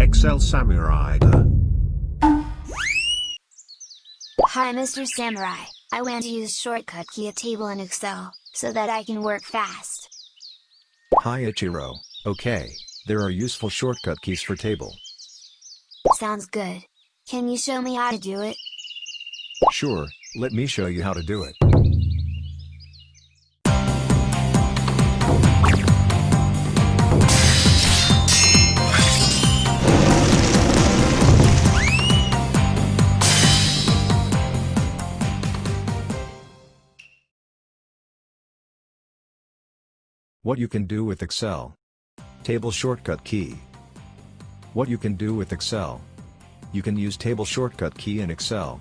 Excel Samurai. Hi Mr. Samurai, I want to use shortcut key a table in Excel, so that I can work fast. Hi Ichiro, okay, there are useful shortcut keys for table. Sounds good. Can you show me how to do it? Sure, let me show you how to do it. What you can do with Excel. Table shortcut key. What you can do with Excel. You can use table shortcut key in Excel.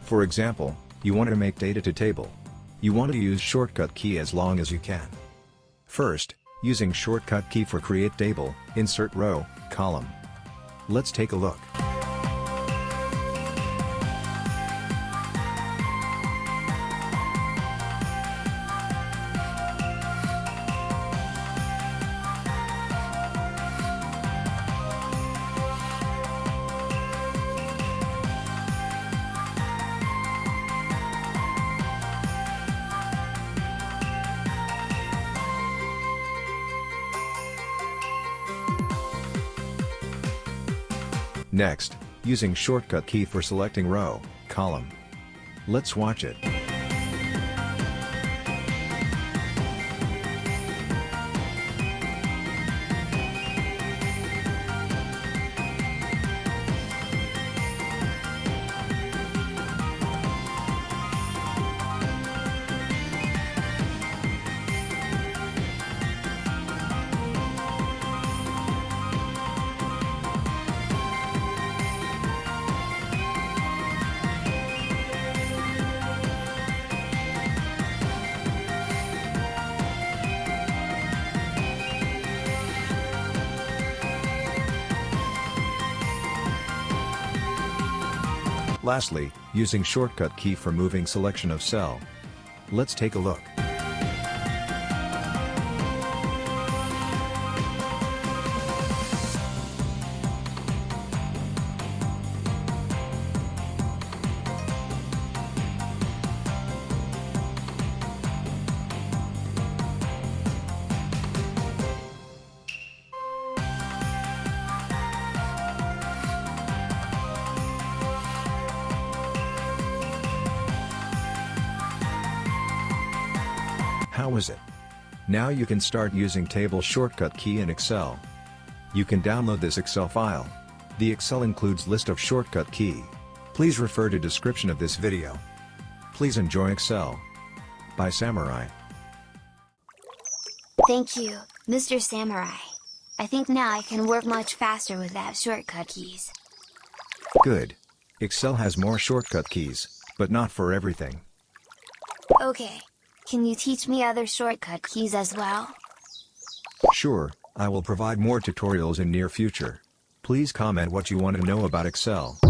For example, you want to make data to table. You want to use shortcut key as long as you can. First, using shortcut key for create table, insert row, column. Let's take a look. Next, using shortcut key for selecting row, column. Let's watch it. Lastly, using shortcut key for moving selection of cell. Let's take a look. How is it? Now you can start using table shortcut key in Excel. You can download this Excel file. The Excel includes list of shortcut key. Please refer to description of this video. Please enjoy Excel. By Samurai. Thank you, Mr. Samurai. I think now I can work much faster without shortcut keys. Good. Excel has more shortcut keys, but not for everything. Okay. Can you teach me other shortcut keys as well? Sure, I will provide more tutorials in near future. Please comment what you want to know about Excel.